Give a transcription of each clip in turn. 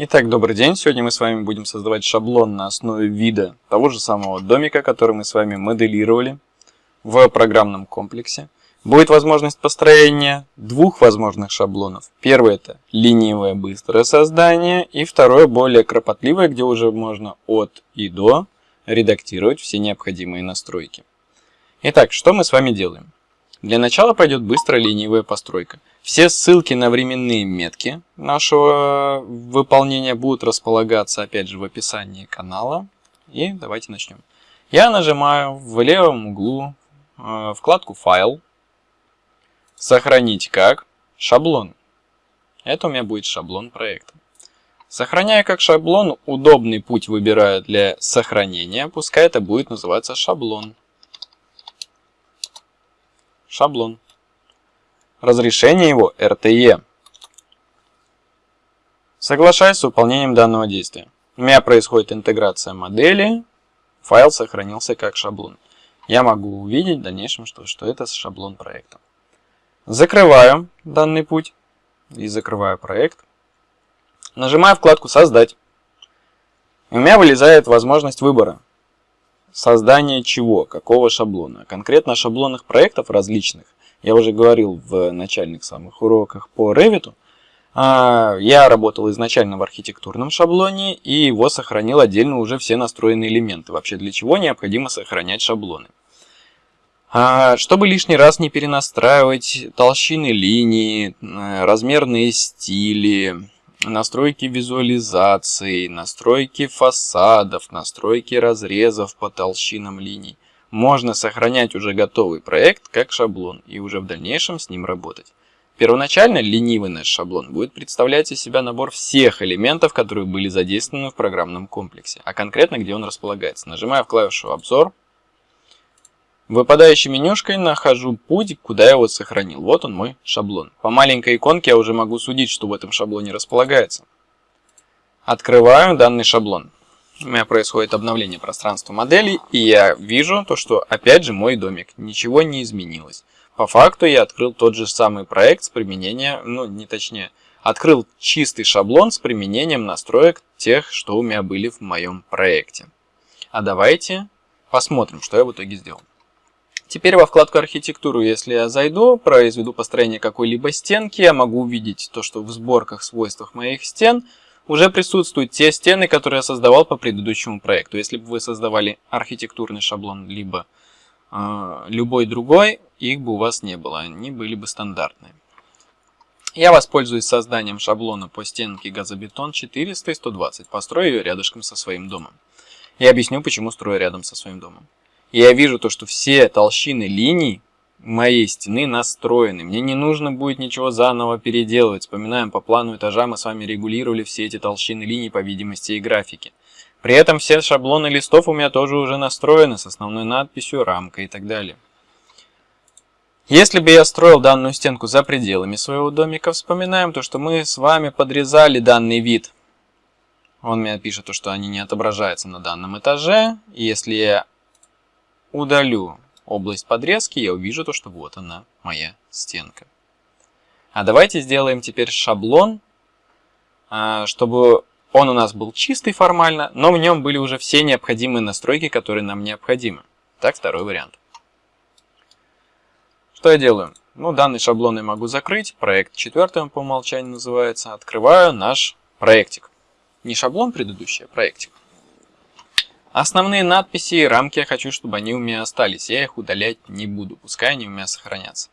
Итак, добрый день. Сегодня мы с вами будем создавать шаблон на основе вида того же самого домика, который мы с вами моделировали в программном комплексе. Будет возможность построения двух возможных шаблонов. Первый это ленивое быстрое создание, и второе более кропотливое, где уже можно от и до редактировать все необходимые настройки. Итак, что мы с вами делаем? Для начала пойдет быстрая ленивая постройка. Все ссылки на временные метки нашего выполнения будут располагаться опять же в описании канала. И давайте начнем. Я нажимаю в левом углу э, вкладку «Файл», «Сохранить как», «Шаблон». Это у меня будет шаблон проекта. Сохраняя как шаблон, удобный путь выбираю для сохранения, пускай это будет называться шаблон. Шаблон. Разрешение его RTE. Соглашаюсь с выполнением данного действия. У меня происходит интеграция модели, файл сохранился как шаблон. Я могу увидеть в дальнейшем, что, что это шаблон проекта. Закрываю данный путь и закрываю проект. Нажимаю вкладку «Создать». И у меня вылезает возможность выбора. Создание чего, какого шаблона. Конкретно шаблонных проектов различных, я уже говорил в начальных самых уроках по Revit, а, я работал изначально в архитектурном шаблоне и его сохранил отдельно уже все настроенные элементы. Вообще для чего необходимо сохранять шаблоны. А, чтобы лишний раз не перенастраивать толщины линий, э, размерные стили, настройки визуализации, настройки фасадов, настройки разрезов по толщинам линий. Можно сохранять уже готовый проект как шаблон и уже в дальнейшем с ним работать. Первоначально ленивый наш шаблон будет представлять из себя набор всех элементов, которые были задействованы в программном комплексе, а конкретно где он располагается. Нажимаю клавишу «Обзор», Выпадающей менюшкой нахожу путь, куда я его сохранил. Вот он мой шаблон. По маленькой иконке я уже могу судить, что в этом шаблоне располагается. Открываю данный шаблон. У меня происходит обновление пространства модели, и я вижу то, что опять же мой домик. Ничего не изменилось. По факту я открыл тот же самый проект с применением, ну не точнее, открыл чистый шаблон с применением настроек тех, что у меня были в моем проекте. А давайте посмотрим, что я в итоге сделал. Теперь во вкладку архитектуру, если я зайду, произведу построение какой-либо стенки, я могу увидеть то, что в сборках, свойствах моих стен уже присутствуют те стены, которые я создавал по предыдущему проекту. Если бы вы создавали архитектурный шаблон, либо э, любой другой, их бы у вас не было, они были бы стандартные. Я воспользуюсь созданием шаблона по стенке газобетон 400 и 120, построю ее рядышком со своим домом. И объясню, почему строю рядом со своим домом. Я вижу то, что все толщины линий моей стены настроены. Мне не нужно будет ничего заново переделывать. Вспоминаем, по плану этажа мы с вами регулировали все эти толщины линий по видимости и графике. При этом все шаблоны листов у меня тоже уже настроены с основной надписью, рамкой и так далее. Если бы я строил данную стенку за пределами своего домика, вспоминаем то, что мы с вами подрезали данный вид. Он мне пишет, то, что они не отображаются на данном этаже. Если я удалю область подрезки, я увижу то, что вот она, моя стенка. А давайте сделаем теперь шаблон, а, чтобы он у нас был чистый формально, но в нем были уже все необходимые настройки, которые нам необходимы. Так, второй вариант. Что я делаю? Ну, данный шаблон я могу закрыть. Проект четвертый по умолчанию называется. Открываю наш проектик. Не шаблон предыдущий, а проектик. Основные надписи и рамки я хочу, чтобы они у меня остались. Я их удалять не буду, пускай они у меня сохранятся.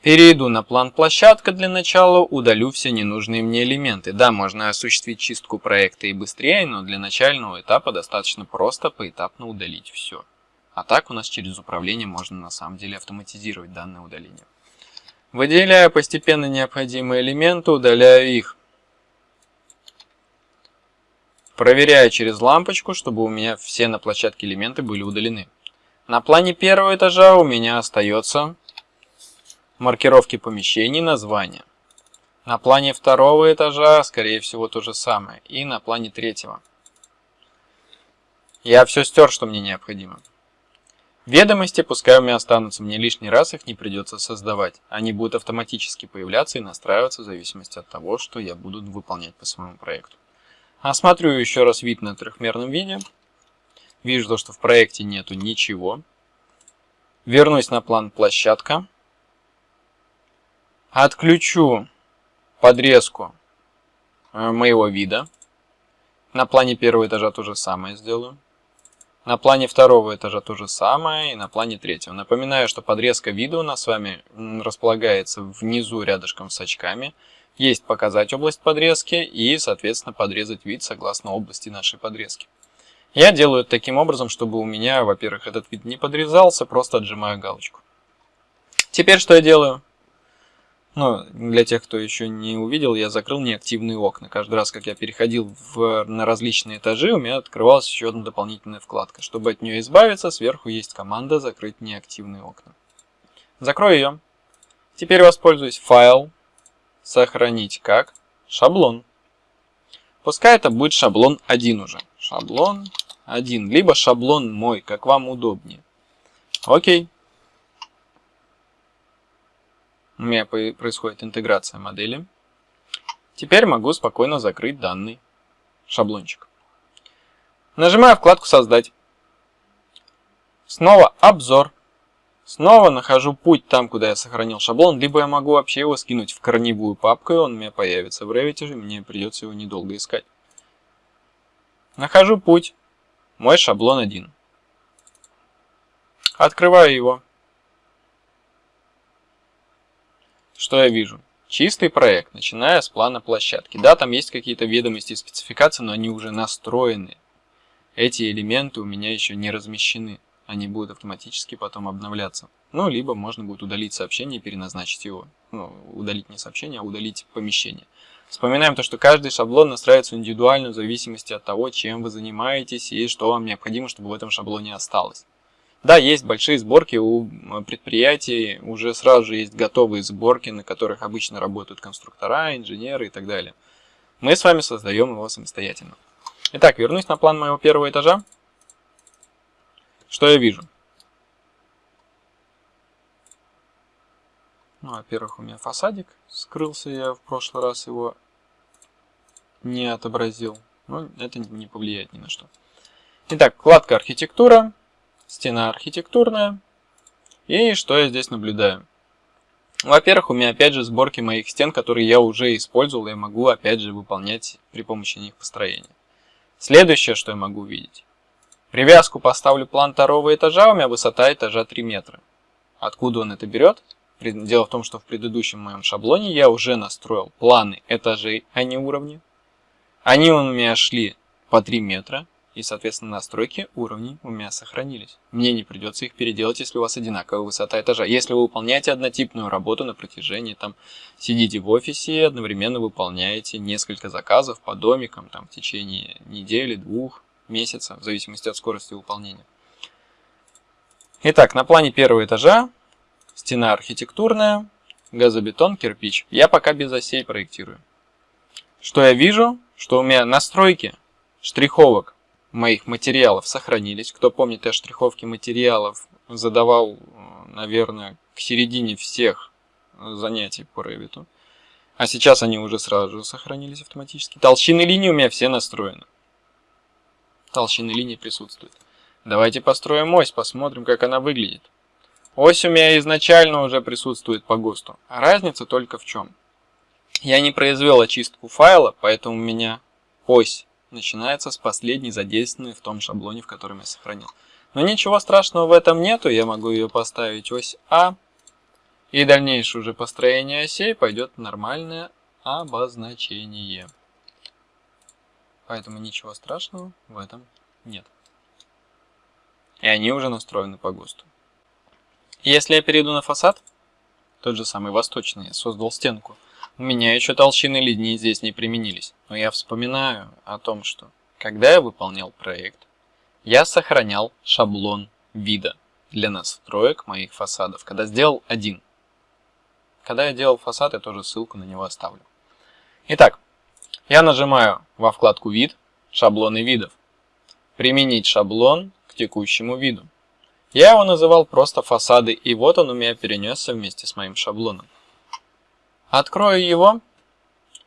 Перейду на план площадка для начала, удалю все ненужные мне элементы. Да, можно осуществить чистку проекта и быстрее, но для начального этапа достаточно просто поэтапно удалить все. А так у нас через управление можно на самом деле автоматизировать данное удаление. Выделяю постепенно необходимые элементы, удаляю их. Проверяю через лампочку, чтобы у меня все на площадке элементы были удалены. На плане первого этажа у меня остается маркировки помещений, названия. На плане второго этажа, скорее всего, то же самое. И на плане третьего. Я все стер, что мне необходимо. Ведомости пускай у меня останутся, мне лишний раз их не придется создавать. Они будут автоматически появляться и настраиваться в зависимости от того, что я буду выполнять по своему проекту. Осмотрю еще раз вид на трехмерном виде. Вижу то, что в проекте нету ничего. Вернусь на план площадка. Отключу подрезку э, моего вида. На плане первого этажа то же самое сделаю. На плане второго этажа то же самое и на плане третьего. Напоминаю, что подрезка вида у нас с вами располагается внизу рядышком с очками. Есть показать область подрезки и, соответственно, подрезать вид согласно области нашей подрезки. Я делаю это таким образом, чтобы у меня, во-первых, этот вид не подрезался, просто отжимаю галочку. Теперь что я делаю? Ну, для тех, кто еще не увидел, я закрыл неактивные окна. Каждый раз, как я переходил в, на различные этажи, у меня открывалась еще одна дополнительная вкладка. Чтобы от нее избавиться, сверху есть команда «Закрыть неактивные окна». Закрою ее. Теперь воспользуюсь «Файл», «Сохранить как», «Шаблон». Пускай это будет шаблон 1 уже. Шаблон 1, либо шаблон мой, как вам удобнее. Окей. У меня происходит интеграция модели. Теперь могу спокойно закрыть данный шаблончик. Нажимаю вкладку «Создать». Снова «Обзор». Снова нахожу путь там, куда я сохранил шаблон, либо я могу вообще его скинуть в корневую папку, и он у меня появится в Revit, и мне придется его недолго искать. Нахожу путь. Мой шаблон 1. Открываю его. Что я вижу? Чистый проект, начиная с плана площадки. Да, там есть какие-то ведомости и спецификации, но они уже настроены. Эти элементы у меня еще не размещены. Они будут автоматически потом обновляться. Ну, либо можно будет удалить сообщение и переназначить его. Ну, удалить не сообщение, а удалить помещение. Вспоминаем то, что каждый шаблон настраивается индивидуально в зависимости от того, чем вы занимаетесь и что вам необходимо, чтобы в этом шаблоне осталось. Да, есть большие сборки у предприятий, уже сразу же есть готовые сборки, на которых обычно работают конструктора, инженеры и так далее. Мы с вами создаем его самостоятельно. Итак, вернусь на план моего первого этажа. Что я вижу? Ну, во-первых, у меня фасадик скрылся, я в прошлый раз его не отобразил. Но это не повлияет ни на что. Итак, вкладка архитектура стена архитектурная. И что я здесь наблюдаю? Во-первых, у меня опять же сборки моих стен, которые я уже использовал, и могу опять же выполнять при помощи них построение. Следующее, что я могу увидеть. Привязку поставлю план второго этажа, у меня высота этажа 3 метра. Откуда он это берет? Дело в том, что в предыдущем моем шаблоне я уже настроил планы этажей, а не уровни. Они у меня шли по 3 метра. И, соответственно, настройки уровней у меня сохранились. Мне не придется их переделать, если у вас одинаковая высота этажа. Если вы выполняете однотипную работу на протяжении, там, сидите в офисе и одновременно выполняете несколько заказов по домикам, там, в течение недели, двух, месяца, в зависимости от скорости выполнения. Итак, на плане первого этажа стена архитектурная, газобетон, кирпич. Я пока без осей проектирую. Что я вижу? Что у меня настройки штриховок моих материалов сохранились. Кто помнит, я штриховки материалов задавал, наверное, к середине всех занятий по Revit. А сейчас они уже сразу же сохранились автоматически. Толщины линии у меня все настроены. Толщины линии присутствуют. Давайте построим ось, посмотрим, как она выглядит. Ось у меня изначально уже присутствует по ГОСТу. А разница только в чем? Я не произвел очистку файла, поэтому у меня ось начинается с последней задействованной в том шаблоне, в котором я сохранил. Но ничего страшного в этом нету, я могу ее поставить ось А, и дальнейшее уже построение осей пойдет нормальное обозначение. Поэтому ничего страшного в этом нет. И они уже настроены по ГОСТу. Если я перейду на фасад, тот же самый восточный, я создал стенку, у меня еще толщины линии здесь не применились, но я вспоминаю о том, что когда я выполнял проект, я сохранял шаблон вида для настроек моих фасадов, когда сделал один. Когда я делал фасад, я тоже ссылку на него оставлю. Итак, я нажимаю во вкладку «Вид», «Шаблоны видов», «Применить шаблон к текущему виду». Я его называл просто фасады, и вот он у меня перенесся вместе с моим шаблоном. Открою его,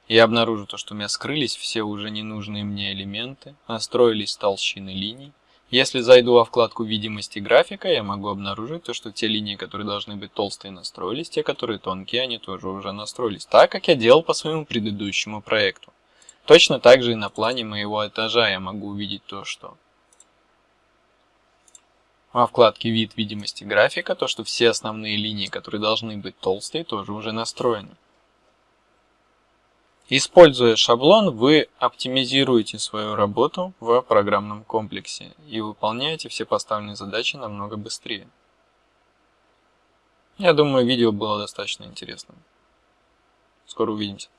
и обнаружу то, что у меня скрылись все уже ненужные мне элементы, настроились толщины линий. Если зайду во вкладку видимости графика, я могу обнаружить то, что те линии, которые должны быть толстые, настроились, те, которые тонкие, они тоже уже настроились, так как я делал по своему предыдущему проекту. Точно так же и на плане моего этажа я могу увидеть то, что во вкладке «Вид видимости графика» то, что все основные линии, которые должны быть толстые, тоже уже настроены. Используя шаблон, вы оптимизируете свою работу в программном комплексе и выполняете все поставленные задачи намного быстрее. Я думаю, видео было достаточно интересным. Скоро увидимся.